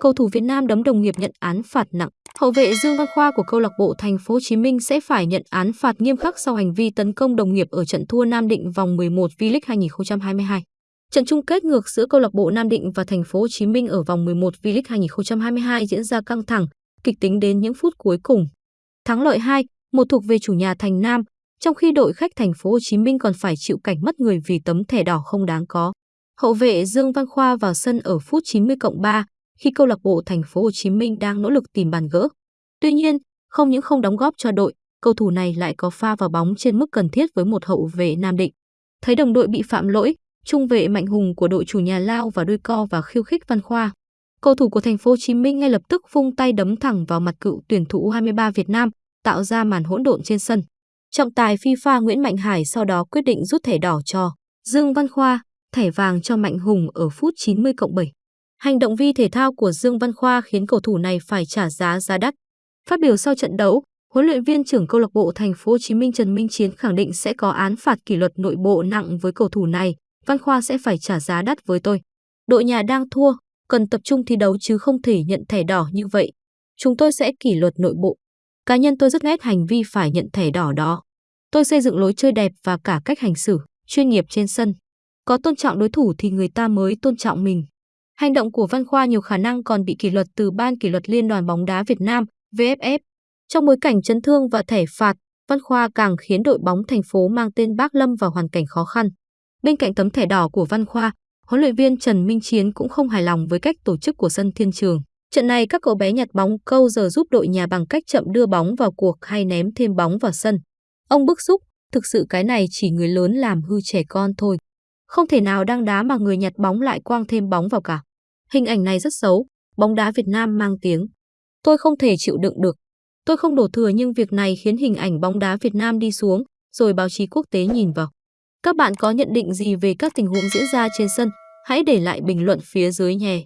cầu thủ Việt Nam đấm đồng nghiệp nhận án phạt nặng. Hậu vệ Dương Văn Khoa của câu lạc bộ Thành phố Hồ Chí Minh sẽ phải nhận án phạt nghiêm khắc sau hành vi tấn công đồng nghiệp ở trận thua Nam Định vòng 11 V-League 2022. Trận chung kết ngược giữa câu lạc bộ Nam Định và Thành phố Hồ Chí Minh ở vòng 11 V-League 2022 diễn ra căng thẳng, kịch tính đến những phút cuối cùng. Thắng lợi 2, một thuộc về chủ nhà Thành Nam, trong khi đội khách Thành phố Hồ Chí Minh còn phải chịu cảnh mất người vì tấm thẻ đỏ không đáng có. Hậu vệ Dương Văn Khoa vào sân ở phút 90 cộng 3 khi câu lạc bộ Thành phố Hồ Chí Minh đang nỗ lực tìm bàn gỡ. Tuy nhiên, không những không đóng góp cho đội, cầu thủ này lại có pha vào bóng trên mức cần thiết với một hậu vệ Nam Định. Thấy đồng đội bị phạm lỗi, trung vệ Mạnh Hùng của đội chủ nhà lao và đôi co và khiêu khích Văn Khoa. Cầu thủ của Thành phố Hồ Chí Minh ngay lập tức vung tay đấm thẳng vào mặt cựu tuyển thủ U23 Việt Nam, tạo ra màn hỗn độn trên sân. Trọng tài FIFA Nguyễn Mạnh Hải sau đó quyết định rút thẻ đỏ cho Dương Văn Khoa, thẻ vàng cho Mạnh Hùng ở phút 90 cộng 7. Hành động vi thể thao của Dương Văn Khoa khiến cầu thủ này phải trả giá giá đắt. Phát biểu sau trận đấu, huấn luyện viên trưởng câu lạc bộ Thành phố Hồ Chí Minh Trần Minh Chiến khẳng định sẽ có án phạt kỷ luật nội bộ nặng với cầu thủ này, Văn Khoa sẽ phải trả giá đắt với tôi. Đội nhà đang thua, cần tập trung thi đấu chứ không thể nhận thẻ đỏ như vậy. Chúng tôi sẽ kỷ luật nội bộ. Cá nhân tôi rất ghét hành vi phải nhận thẻ đỏ đó. Tôi xây dựng lối chơi đẹp và cả cách hành xử, chuyên nghiệp trên sân. Có tôn trọng đối thủ thì người ta mới tôn trọng mình. Hành động của Văn Khoa nhiều khả năng còn bị kỷ luật từ Ban kỷ luật Liên đoàn bóng đá Việt Nam, VFF. Trong bối cảnh chấn thương và thẻ phạt, Văn Khoa càng khiến đội bóng thành phố mang tên Bác Lâm vào hoàn cảnh khó khăn. Bên cạnh tấm thẻ đỏ của Văn Khoa, huấn luyện viên Trần Minh Chiến cũng không hài lòng với cách tổ chức của sân Thiên Trường. Trận này các cậu bé nhặt bóng câu giờ giúp đội nhà bằng cách chậm đưa bóng vào cuộc hay ném thêm bóng vào sân. Ông bức xúc, thực sự cái này chỉ người lớn làm hư trẻ con thôi. Không thể nào đang đá mà người nhặt bóng lại quang thêm bóng vào cả. Hình ảnh này rất xấu, bóng đá Việt Nam mang tiếng. Tôi không thể chịu đựng được. Tôi không đổ thừa nhưng việc này khiến hình ảnh bóng đá Việt Nam đi xuống, rồi báo chí quốc tế nhìn vào. Các bạn có nhận định gì về các tình huống diễn ra trên sân? Hãy để lại bình luận phía dưới nhé.